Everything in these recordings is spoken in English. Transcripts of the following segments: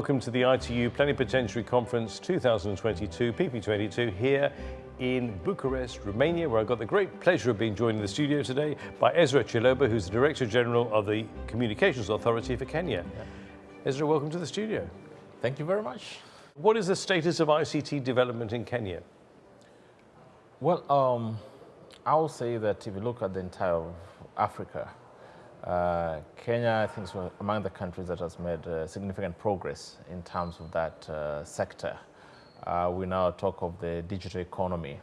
welcome to the ITU Plenipotentiary Conference 2022, PP22, here in Bucharest, Romania, where I've got the great pleasure of being joined in the studio today by Ezra Chiloba, who's the Director General of the Communications Authority for Kenya. Ezra, welcome to the studio. Thank you very much. What is the status of ICT development in Kenya? Well, um, I will say that if you look at the entire Africa, uh, Kenya, I think, is among the countries that has made uh, significant progress in terms of that uh, sector. Uh, we now talk of the digital economy,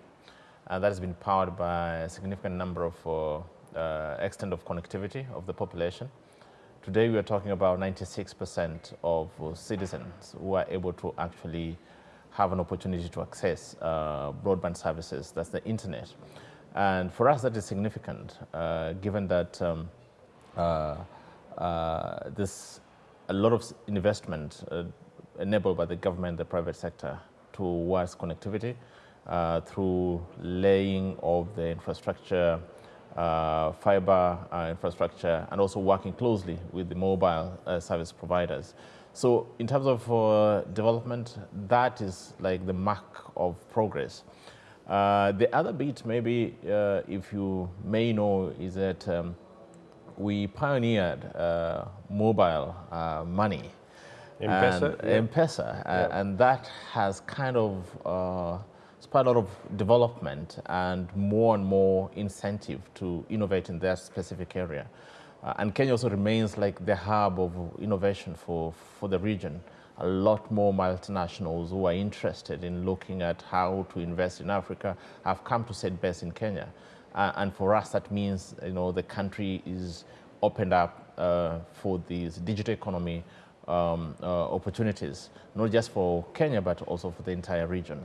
and that has been powered by a significant number of uh, uh, extent of connectivity of the population. Today, we are talking about 96% of citizens who are able to actually have an opportunity to access broadband services, that's the internet. And for us, that is significant, given that um, uh, uh, this a lot of investment uh, enabled by the government, the private sector towards connectivity through laying of the infrastructure, uh, fiber uh, infrastructure and also working closely with the mobile uh, service providers. So in terms of development, that is like the mark of progress. the other bit maybe, if you may know, is that um, we pioneered uh, mobile uh, money. M-Pesa? And. M-Pesa, yeah. and that has kind of uh, spurred a lot of development and more and more incentive to innovate in that specific area. Uh, and Kenya also remains like the hub of innovation for, for the region. A lot more multinationals who are interested in looking at how to invest in Africa have come to set base in Kenya. Uh, and for us, that means you know the country is opened up uh, for these digital economy um, uh, opportunities, not just for Kenya, but also for the entire region.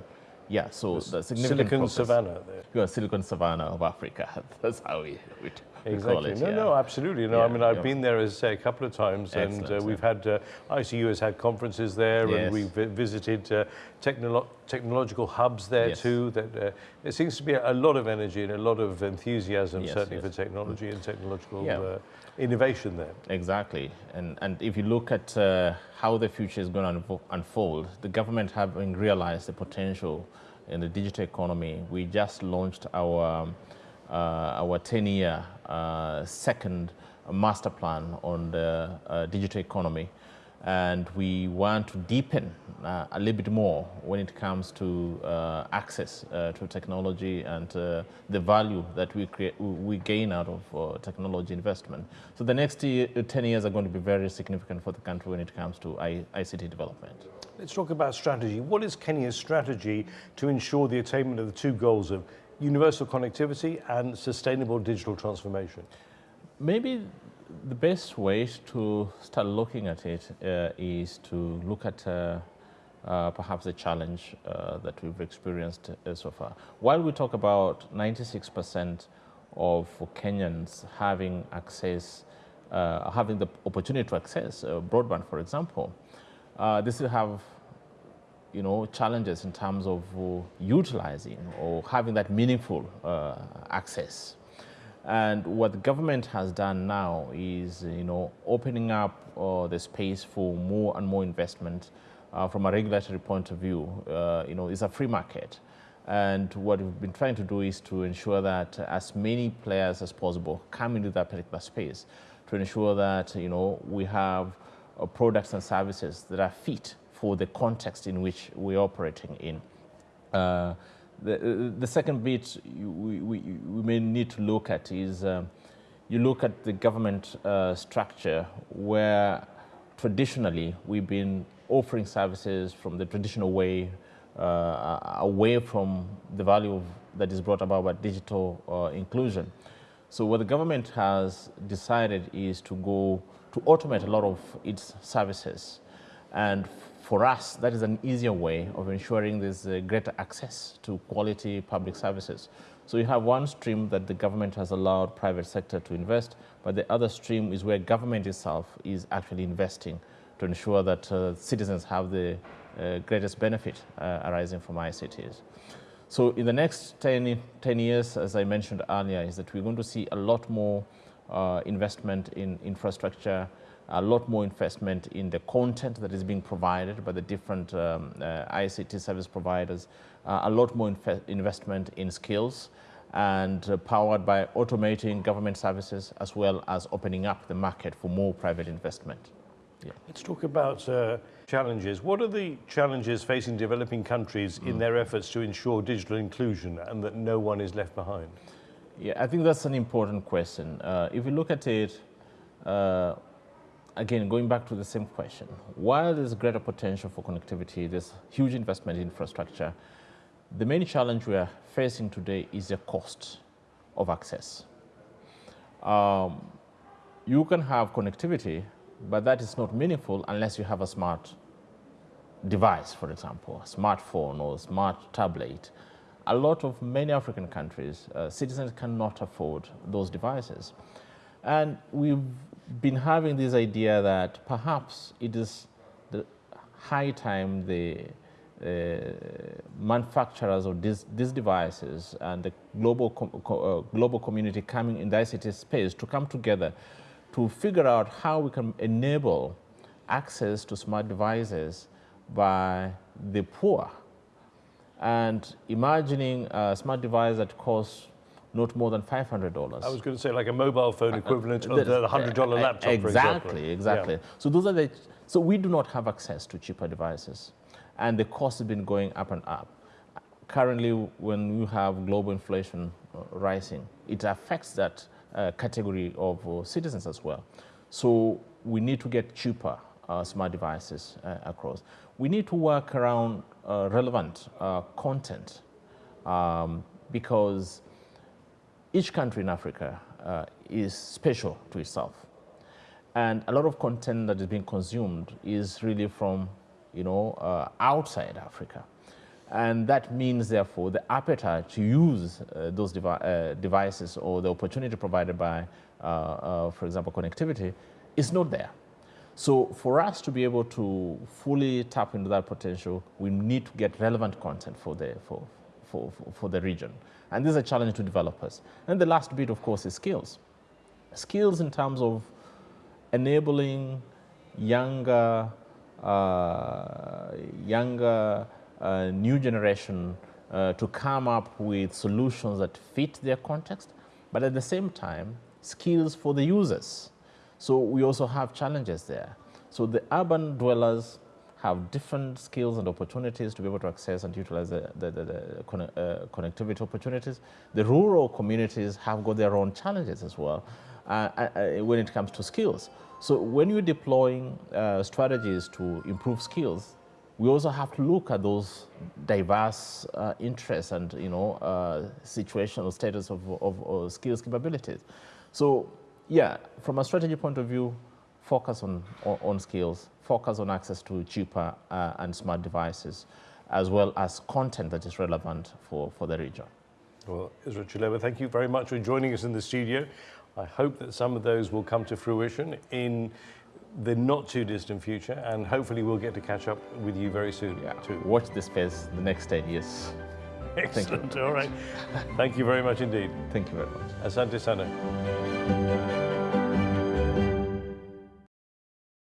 Yeah, so the significant Silicon Savannah. There. Yeah, Silicon Savannah of Africa. That's how we, we Exactly. It, no, yeah. no, absolutely. No, yeah, I mean, I've yeah. been there, as I say, a couple of times, Excellent, and uh, we've had, uh, ITU has had conferences there, yes. and we've visited uh, technolo technological hubs there yes. too. That uh, There seems to be a, lot of energy and a lot of enthusiasm, yes, certainly for technology and technological uh, innovation there. Exactly. And, and if you look at uh, how the future is going to unfold, the government having realized the potential in the digital economy, we just launched our um, our 10-year uh, second master plan on the uh, digital economy. And we want to deepen uh, a little bit more when it comes to uh, access uh, to technology and the value that we create, we gain out of technology investment. So the next 10 years are going to be very significant for the country when it comes to ICT development. Let's talk about strategy. What is Kenya's strategy to ensure the attainment of the two goals of universal connectivity and sustainable digital transformation? Maybe the best way to start looking at it uh, is to look at uh, uh, perhaps the challenge uh, that we've experienced uh, so far. While we talk about 96% of Kenyans having access, uh, having the opportunity to access broadband, for example, this will have you know, challenges in terms of uh, utilizing or having that meaningful uh, access. And what the government has done now is, you know, opening up uh, the space for more and more investment from a regulatory point of view. You know, it's a free market. And what we've been trying to do is to ensure that as many players as possible come into that particular space to ensure that, you know, we have uh, products and services that are fit for the context in which we're operating in. Uh, the, the second bit we, we, we, may need to look at is um, you look at the government uh, structure where traditionally we've been offering services from the traditional way uh, away from the value of, that is brought about by digital uh, inclusion. So what the government has decided is to go to automate a lot of its services and for us, that is an easier way of ensuring there's greater access to quality public services. So you have one stream that the government has allowed private sector to invest, but the other stream is where government itself is actually investing to ensure that uh, citizens have the uh, greatest benefit uh, arising from ICTs. So in the next 10, 10, years, as I mentioned earlier, is that we're going to see a lot more uh, investment in infrastructure, a lot more investment in the content that is being provided by the different um, uh, ICT service providers, uh, a lot more investment in skills, and uh, powered by automating government services as well as opening up the market for more private investment. Yeah. Let's talk about uh, challenges. What are the challenges facing developing countries mm. in their efforts to ensure digital inclusion and that no one is left behind? Yeah, I think that's an important question. Uh, if you look at it, uh, again, going back to the same question, while there's greater potential for connectivity, there's huge investment in infrastructure, the main challenge we are facing today is the cost of access. Um, you can have connectivity, but that is not meaningful unless you have a smart device, for example, a smartphone or smart tablet. A lot of many African countries, uh, citizens cannot afford those devices. And we've been having this idea that perhaps it is the high time the uh, manufacturers of these, these devices and the global, uh, global community coming in the ICT space to come together to figure out how we can enable access to smart devices by the poor. And imagining a smart device that costs not more than $500. I was going to say like a mobile phone uh, equivalent uh, of the $100 uh, laptop, Exactly, exactly. Yeah. So those are the, so we do not have access to cheaper devices and the cost has been going up and up. Currently, when you have global inflation rising, it affects that uh, category of uh, citizens as well. So we need to get cheaper uh, smart devices uh, across. We need to work around uh, relevant uh, content um, because each country in Africa is special to itself. And a lot of content that is being consumed is really from you know, uh, outside Africa. And that means, therefore, the appetite to use uh, those devi uh, devices or the opportunity provided by, uh, uh, for example, connectivity is not there. So for us to be able to fully tap into that potential, we need to get relevant content for the, for, for, for the region. And this is a challenge to developers. And the last bit, of course, is skills. Skills in terms of enabling younger uh, younger uh, new generation uh, to come up with solutions that fit their context, but at the same time, skills for the users. So we also have challenges there. So the urban dwellers have different skills and opportunities to be able to access and utilize the, the, the, the uh, connectivity opportunities. The rural communities have got their own challenges as well uh, uh, when it comes to skills. So when you're deploying uh, strategies to improve skills, we also have to look at those diverse uh, interests and you know uh, situational status of, of, of, skills capabilities. So yeah, from a strategy point of view, focus on, on, skills, focus on access to cheaper uh, and smart devices, as well as content that is relevant for, for the region. Well, Ezra Chiloba, thank you very much for joining us in the studio. I hope that some of those will come to fruition in the not too distant future and hopefully we'll get to catch up with you very soon yeah. too. Watch this space the next 10 years. Excellent. All right. Thank you very much indeed. Thank you very much. Asante sana.